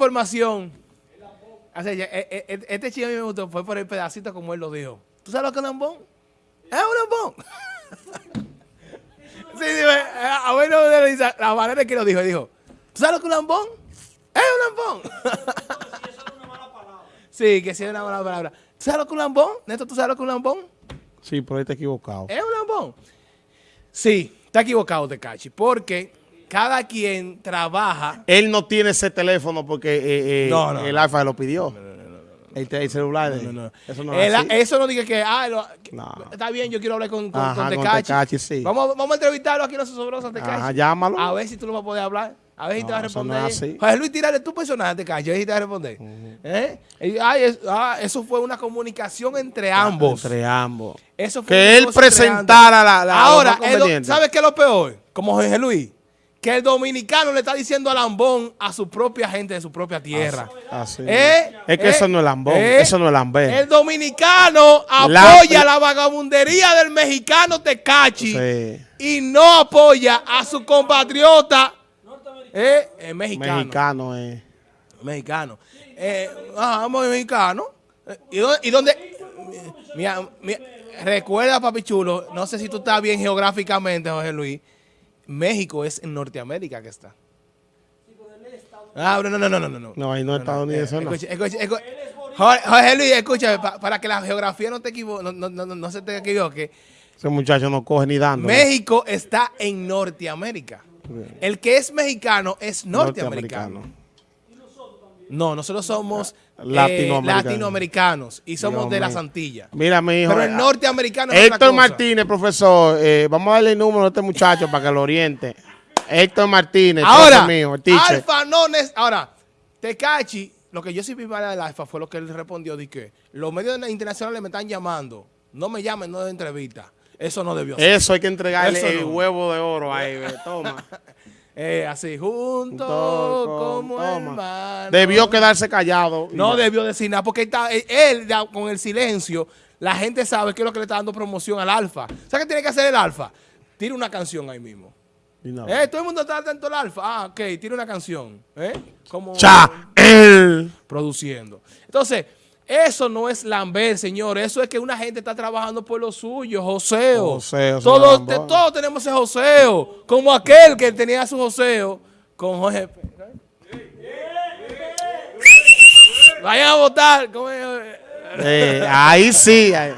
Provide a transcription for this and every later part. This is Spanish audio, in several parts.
información. O sea, eh, eh, eh, este chico a mí me gustó, fue por el pedacito como él lo dijo. ¿Tú sabes lo que es un lambón? Es un lambón. sí, dime, eh, a bueno de risa, la manera que lo dijo, dijo, ¿tú sabes lo que es un lambón? Es un lambón. sí, que sí es una mala palabra. ¿Tú sabes lo que es un lambón? Neto, ¿tú sabes lo que es un lambón? Sí, pero ahí está equivocado. ¿Es un lambón? Sí, está equivocado, Tecachi, porque cada quien trabaja Él no tiene ese teléfono porque eh, eh, No, no, el no. Alfa lo pidió. El, celular de No, no, no. Eso no El- es eso no diga que, ah, lo- que- No. está bien, yo quiero hablar con, con, Ajá, con con Tecachi. Sí. Vamos, vamos a entrevistarlo aquí en los Sosobrosos, Tecachi. Ajá, llámalo. A ver si tú lo vas a poder hablar. A ver si te va a responder. José Luis, tirarle tu personaje, Tecachi. A ver si te va a responder. ¿Eh? Y, ay, es- ah, eso fue una comunicación entre ambos. Entre ambos. Eso fue Que él presentara la, la Ahora. ¿sabes qué es lo peor? Como Jorge Luis. Que el dominicano le está diciendo a Lambón a su propia gente de su propia tierra. Así. ¿Eh? Es que ¿Eh? eso no es lambón, ¿Eh? eso no es lambén. El dominicano apoya la, vagabundería del mexicano Tecachi Sí. y no apoya a su compatriota eh, mexicano. Mexicano, eh. Mexicano. Muy mexicano. ¿Y dónde? Y dónde? Mira, mira, recuerda, papi chulo, no sé si tú estás bien geográficamente, Jorge Luis. México es en Norteamérica que está. Ah, no, no, no, no, no, no. No, ahí no es estadounidense, no. Escucha, escucha, escucha. Jorge, Jorge Luis, escúchame, pa- para que la geografía no te equivoque, no, no, no, no- no se te equivoque. Ese muchacho no coge ni dando. México está en Norteamérica. El que es mexicano es norteamericano. No, nosotros somos eh, Latinoamericanos. latinoamericanos y somos Dios de las. Antillas. Mira, mi hijo. Pero el eh, norteamericano es Héctor. Martínez, profesor, eh, vamos a darle el número a este muchacho para que lo oriente. Héctor Martínez, Ahora, mío, el. Alfa no es... Ahora, Tecachi, lo que yo sí vi para el Alfa fue lo que él respondió, de que los medios internacionales me están llamando, no me llamen, no de entrevista. Eso no debió ser. Eso hay que entregarle Eso el no. huevo de oro ahí, toma. Eh, así, juntos como toma. hermanos. Debió quedarse callado. No ya. debió decir nada, porque está, él, él, ya con el silencio, la gente sabe qué es lo que le está dando promoción al alfa. ¿Sabes qué tiene que hacer el alfa? Tira una canción ahí mismo. Y no. Eh, todo el mundo está atento al alfa. Ah, ok, tira una canción. ¿Eh? Como Cha, él. produciendo. Entonces, eso no es lamber, señor. Eso es que una gente está trabajando por lo suyo, joseo. Joseo, todos, te- todos tenemos ese joseo. Como aquel que tenía su joseo con Jorge. P- Vayan a votar. ¿Cómo es? Eh, ahí sí. ahí.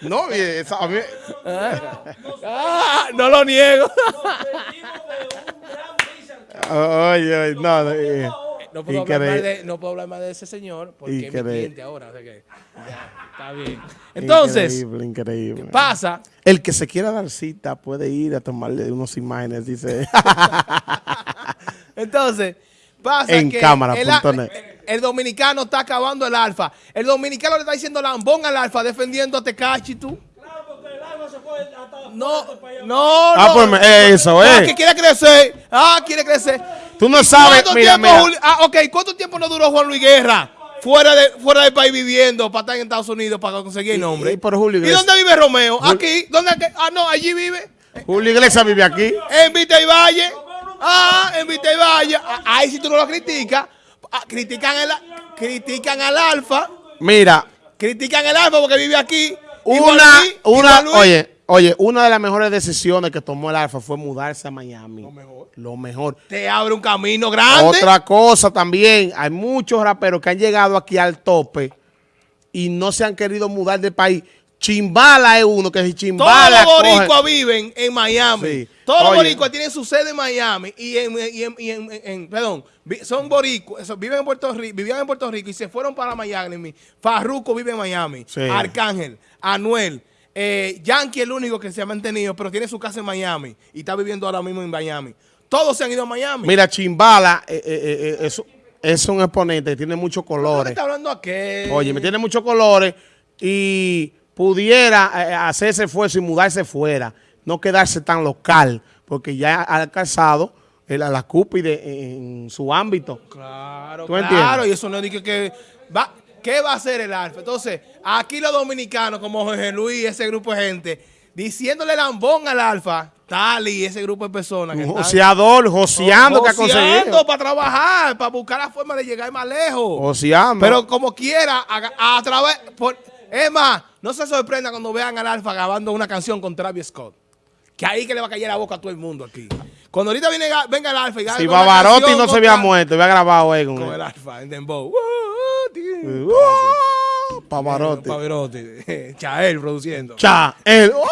No, y esa- a mí- Ah, no lo niego. Oye, oye, no, eh, No puedo, hablar más de, no puedo hablar más de ese señor porque es mi cliente ahora. o sea que, ya, está bien. Entonces, Increíble, increíble. pasa El que se quiera dar cita puede ir a tomarle unas imágenes, dice. Entonces, pasa En que cámara el, punto net. el dominicano está acabando el alfa. El dominicano le está diciendo lambón al alfa defendiendo a Tecachi, tú. No, no, Ah, no. pues, me- eso, Ah, eh. que quiere crecer. Ah, quiere crecer. Tú no sabes, ¿Cuánto mira, tiempo, mira. Ah, ok, ¿cuánto tiempo no duró Juan Luis Guerra? Fuera, de, fuera del país viviendo para estar en Estados Unidos para conseguir el nombre. y por Julio ¿Y dónde vive Romeo? Aquí. ¿Dónde? Ah, no, allí vive. Julio Iglesias vive aquí. En Vita y Valle. Ah, en Vita y Valle. Ah, Ahí si tú no lo criticas. ah, critican, el, critican al Alfa. Mira, Critican al Alfa porque vive aquí. Una, Luis- una, oye, oye, una de las mejores decisiones que tomó el Alfa fue mudarse a Miami. Lo mejor. Lo mejor. Te abre un camino grande. Otra cosa también, hay muchos raperos que han llegado aquí al tope y no se han querido mudar de país. Chimbala es uno que si Todos Chimbala los coge- boricuas viven en Miami. Sí. Todos los boricuas tienen su sede en Miami y en, y en- y en- en- perdón, son boricuas, viven en Puerto Rico, vivían en Puerto Rico y se fueron para Miami. Farruco vive en Miami. Sí. Arcángel, Anuel, eh, Yankee es el único que se ha mantenido, pero tiene su casa en Miami y está viviendo ahora mismo en Miami. Todos se han ido a Miami. Mira, Chimbala eh, eh, eh, es, es un exponente, tiene muchos ¿Por qué colores. está hablando aquel? Oye, me tiene muchos colores y pudiera hacer ese esfuerzo y mudarse fuera, no quedarse tan local, porque ya ha alcanzado el- la cúpide en su ámbito. Claro, ¿Tú claro, y eso no es que va, ¿qué va a hacer el Alfa? Entonces, aquí los dominicanos, como Jorge Luis, ese grupo de gente, diciéndole lambón al Alfa, Tali, ese grupo de personas que joseador, joseando que ha conseguido. joseando para trabajar, para buscar la forma de llegar más lejos. Joseando. Pero como quiera, a, a través... Por, es más, no se sorprenda cuando vean al Alfa grabando una canción con Travis Scott. Que ahí que le va a caer la boca a todo el mundo aquí. Cuando ahorita viene, venga el Alfa y si canción no se había muerto, había grabado ahí con, Con él. el Alfa en Dembow. Uh. Uh, Pavarotti. Pavarotti. Chael produciendo. Cha, él. uh.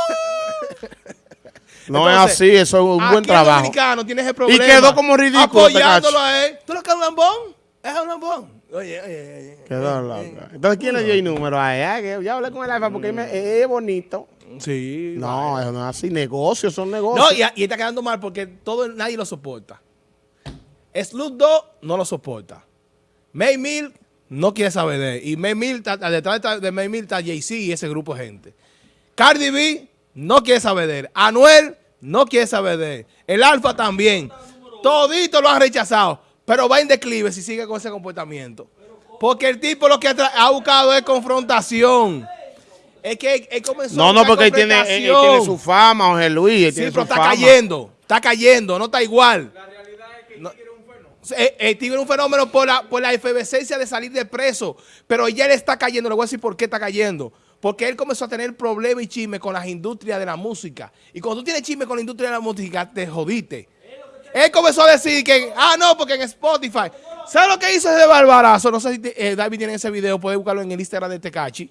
No Entonces, es así, eso es un buen trabajo. dominicano tiene ese problema. quedó como ridículo, Apoyándolo Tecachi. a él. ¿Tú lo que es un lambón? Es un lambón. Oye, oye, oye. Quedó Eh, loca. Entonces, ¿quién le dio el número a Ya hablé con el alfa porque me- es bonito. Sí. No, vale. eso no es así. Negocios son negocios. No, y, y está quedando mal porque todo, nadie lo soporta. Slut 2 no lo soporta. May Mill no quiere saber de él. Y May Mill, detrás de- May Mill está Jay-Z y ese grupo de gente. Cardi B no quiere saber de él. Anuel no quiere saber de él. El Alfa también. Todito lo han rechazado. Pero va en declive si sigue con ese comportamiento. Porque el tipo lo que ha, buscado es confrontación. Es que él, comenzó no, no, porque él tiene, él- él confrontación. tiene su fama, Jorge Luis. él Sí, tiene pero su está fama. cayendo, está cayendo, no está igual. La realidad es que el tigre El, tigre es un fenómeno por la, por la efervescencia de salir de preso, pero ya él está cayendo, le voy a decir por qué está cayendo. Porque él comenzó a tener problemas y chisme con las industrias de la música. Y cuando tú tienes chisme con la industria de la música, te jodiste. Él comenzó a decir que, ah, no, porque en Spotify. ¿Sabes lo que hizo ese barbarazo? No sé si eh, David tiene ese video, puede buscarlo en el Instagram de Tecachi.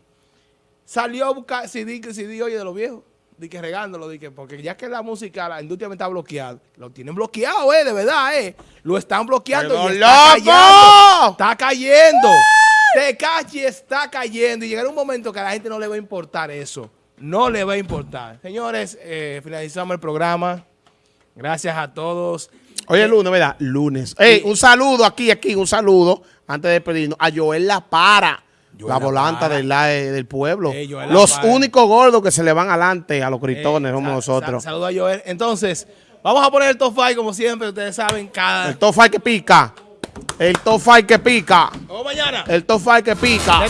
Salió a buscar CD, CD, oye, de los viejos. Di que regándolo, di que, porque ya que la música, la industria me está bloqueada. Lo tienen bloqueado, eh, de verdad, eh. Lo están bloqueando ¡Quedó y está loco! cayendo. Está cayendo. Tecachi está cayendo. Y llegará un momento que a la gente no le va a importar eso. No le va a importar. Señores, eh, finalizamos el programa. Gracias a todos. Oye, lunes, ¿verdad? Lunes. Ey, un saludo aquí, aquí, un saludo, antes de despedirnos, a Joel La Para, la La volanta del, la- eh, del pueblo. La Los Para. únicos gordos que se le van adelante a los gritones Eh, somos nosotros. sa- Saludos a Joel. Entonces, vamos a poner el top 5 como siempre. Ustedes saben, cada... El top que pica. El top que pica. Vamos mañana. El top five que pica.